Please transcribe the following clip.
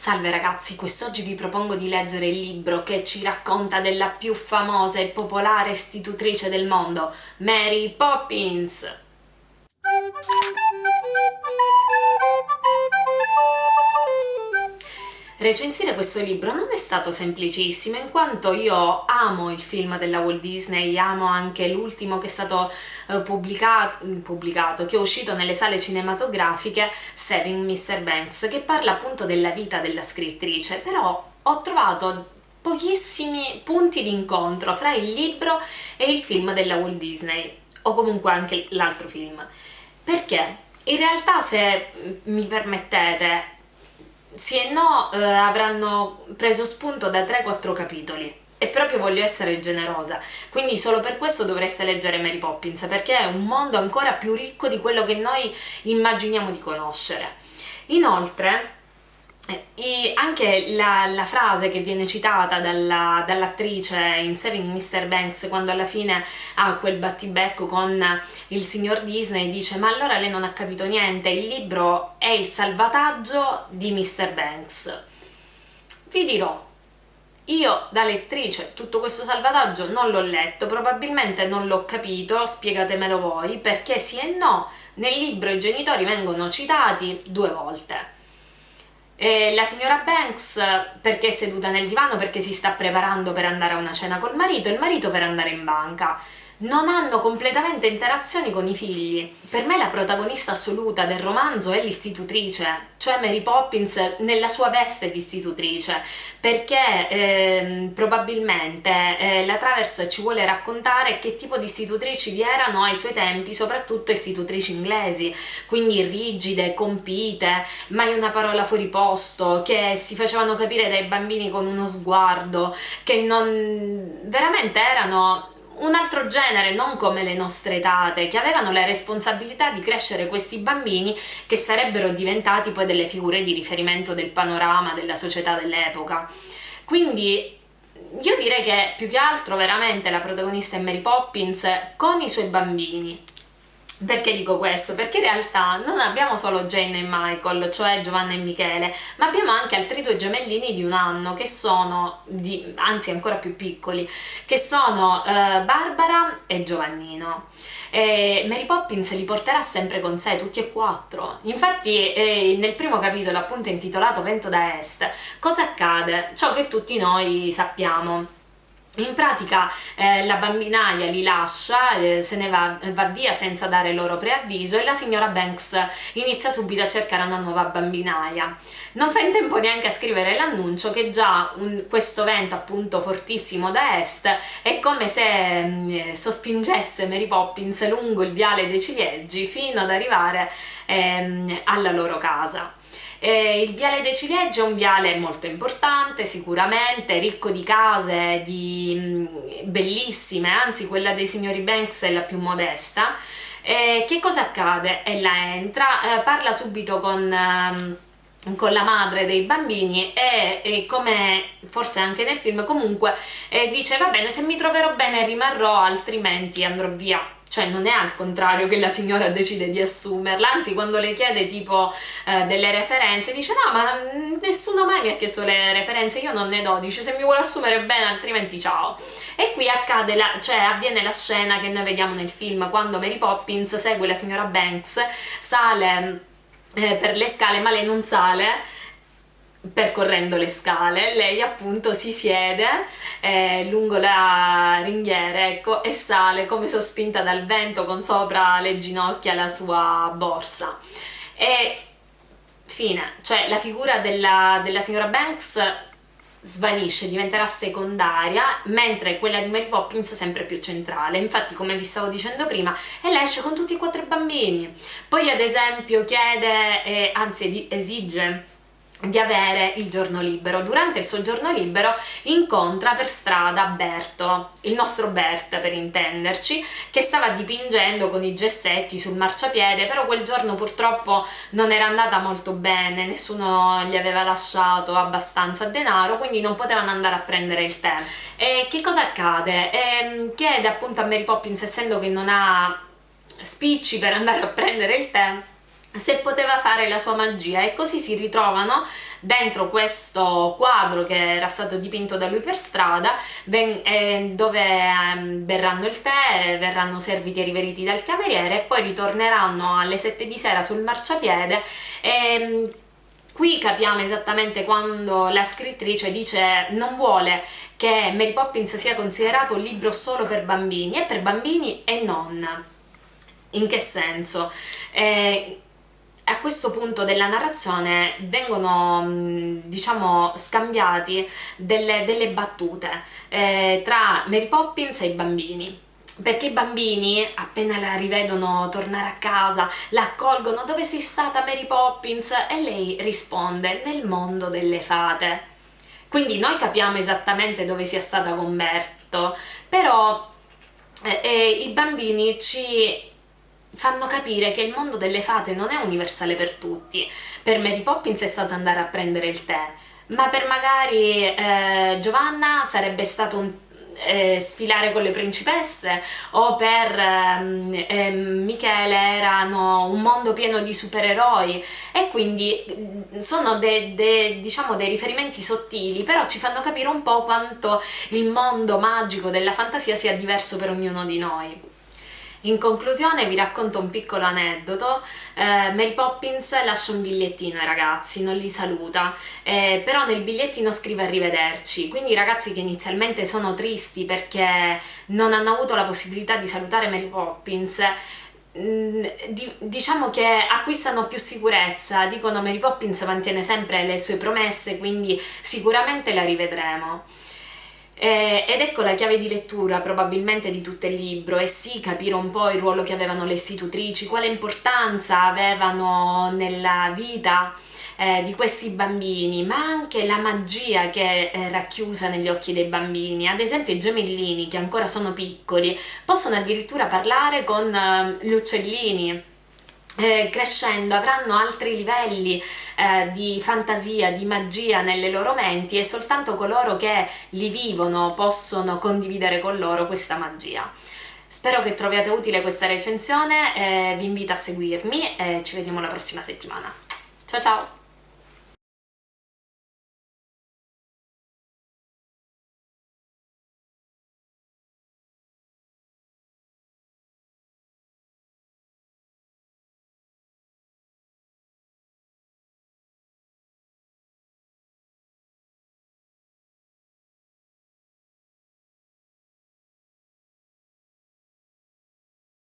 Salve ragazzi, quest'oggi vi propongo di leggere il libro che ci racconta della più famosa e popolare istitutrice del mondo, Mary Poppins! Recensire questo libro non è stato semplicissimo in quanto io amo il film della Walt Disney, amo anche l'ultimo che è stato eh, pubblicato, pubblicato, che è uscito nelle sale cinematografiche, Saving Mr. Banks, che parla appunto della vita della scrittrice, però ho trovato pochissimi punti di incontro fra il libro e il film della Walt Disney, o comunque anche l'altro film. Perché? In realtà, se mi permettete, sì e no eh, avranno preso spunto da 3-4 capitoli e proprio voglio essere generosa, quindi solo per questo dovreste leggere Mary Poppins, perché è un mondo ancora più ricco di quello che noi immaginiamo di conoscere. Inoltre, e anche la, la, frase che viene citata dall'attrice dall in Saving Mr. Banks quando alla fine ha quel battibecco con il signor Disney dice ma allora lei non ha capito niente, il libro è il salvataggio di Mr. Banks. Vi dirò, io da lettrice tutto questo salvataggio non l'ho letto, probabilmente non l'ho capito, spiegatemelo voi, perché sì e no, nel libro i genitori vengono citati due volte eh, la signora Banks perché è seduta nel divano? Perché si sta preparando per andare a una cena col marito, il marito per andare in banca non hanno completamente interazioni con i figli. Per me la protagonista assoluta del romanzo è l'istitutrice, cioè Mary Poppins nella sua veste di istitutrice, perché eh, probabilmente eh, la Travers ci vuole raccontare che tipo di istitutrici vi erano ai suoi tempi, soprattutto istitutrici inglesi, quindi rigide, compite, mai una parola fuori posto, che si facevano capire dai bambini con uno sguardo, che non... veramente erano un altro genere, non come le nostre tate, che avevano la responsabilità di crescere questi bambini che sarebbero diventati poi delle figure di riferimento del panorama della società dell'epoca. Quindi io direi che più che altro veramente la protagonista è Mary Poppins con i suoi bambini, perché dico questo? Perché in realtà non abbiamo solo Jane e Michael, cioè Giovanna e Michele, ma abbiamo anche altri due gemellini di un anno che sono, di, anzi ancora più piccoli, che sono eh, Barbara e Giovannino. E Mary Poppins li porterà sempre con sé, tutti e quattro. Infatti eh, nel primo capitolo, appunto intitolato Vento da Est, cosa accade? Ciò che tutti noi sappiamo in pratica eh, la bambinaia li lascia, eh, se ne va, va, via senza dare loro preavviso e la signora Banks inizia subito a cercare una nuova bambinaia. Non fa in tempo neanche a scrivere l'annuncio che già un, questo vento appunto fortissimo da est è come se mh, mm, sospingesse Mary Poppins lungo il viale dei ciliegi fino ad arrivare ehm, alla loro casa. Eh, il viale dei Ciliegi è un viale molto importante sicuramente, ricco di case di, mm, bellissime, anzi quella dei signori Banks è la più modesta. Eh, che cosa accade? Ella entra, eh, parla subito con... Ehm, con la madre dei bambini e, e, come forse anche nel film comunque eh, dice va bene se mi troverò bene rimarrò altrimenti andrò via cioè non è al contrario che la signora decide di assumerla, anzi quando le chiede tipo eh, delle referenze dice no ma nessuno mai mi ha chiesto le referenze, io non ne do, dice se mi vuole assumere bene altrimenti ciao. E qui accade la, cioè avviene la scena che noi vediamo nel film quando Mary Poppins segue la signora Banks, sale eh, per le scale ma lei non sale percorrendo le scale, lei appunto si siede eh, lungo la ringhiera ecco, e sale come sospinta dal vento con sopra le ginocchia la sua borsa. E fine, cioè la figura della, della signora Banks svanisce, diventerà secondaria, mentre quella di Mary Poppins è sempre più centrale. Infatti, come vi stavo dicendo prima, ella esce con tutti e quattro i bambini. Poi, ad esempio, chiede, eh, anzi esige di avere il giorno libero. Durante il suo giorno libero incontra per strada Berto, il nostro Bert per intenderci, che stava dipingendo con i gessetti sul marciapiede, però quel giorno purtroppo non era andata molto bene, nessuno gli aveva lasciato abbastanza denaro, quindi non potevano andare a prendere il tè. E che cosa accade? E chiede appunto a Mary Poppins, essendo che non ha spicci per andare a prendere il tè, se poteva fare la sua magia e così si ritrovano dentro questo quadro che era stato dipinto da lui per strada eh, dove berranno il tè, verranno serviti e riveriti dal cameriere e poi ritorneranno alle 7 di sera sul marciapiede e Qui capiamo esattamente quando la scrittrice dice non vuole che Mary Poppins sia considerato un libro solo per bambini, è per bambini e non. In che senso? Eh, a questo punto della narrazione vengono diciamo scambiati delle, delle battute eh, tra Mary Poppins e i bambini. Perché i bambini appena la rivedono tornare a casa la accolgono dove sei stata Mary Poppins? e lei risponde nel mondo delle fate. Quindi noi capiamo esattamente dove sia stata con Berto però eh, eh, i bambini ci fanno capire che il mondo delle fate non è universale per tutti per Mary Poppins è stato andare a prendere il tè ma per magari eh, Giovanna sarebbe stato un eh, sfilare con le principesse o per ehm, eh, Michele erano un mondo pieno di supereroi e quindi mm, sono dei, de, diciamo dei riferimenti sottili però ci fanno capire un po' quanto il mondo magico della fantasia sia diverso per ognuno di noi. In conclusione vi racconto un piccolo aneddoto, eh, Mary Poppins lascia un bigliettino ai ragazzi, non li saluta, eh, però nel bigliettino scrive arrivederci, quindi i ragazzi che inizialmente sono tristi perché non hanno avuto la possibilità di salutare Mary Poppins mm, diciamo che acquistano più sicurezza, dicono Mary Poppins mantiene sempre le sue promesse quindi sicuramente la rivedremo. Eh, ed ecco la chiave di lettura probabilmente di tutto il libro e sì capire un po' il ruolo che avevano le istitutrici, quale importanza avevano nella vita eh, di questi bambini, ma anche la magia che è racchiusa negli occhi dei bambini. Ad esempio i gemellini, che ancora sono piccoli, possono addirittura parlare con eh, gli uccellini, eh, crescendo avranno altri livelli eh, di fantasia, di magia nelle loro menti e soltanto coloro che li vivono possono condividere con loro questa magia. Spero che troviate utile questa recensione, eh, vi invito a seguirmi e ci vediamo la prossima settimana. Ciao ciao!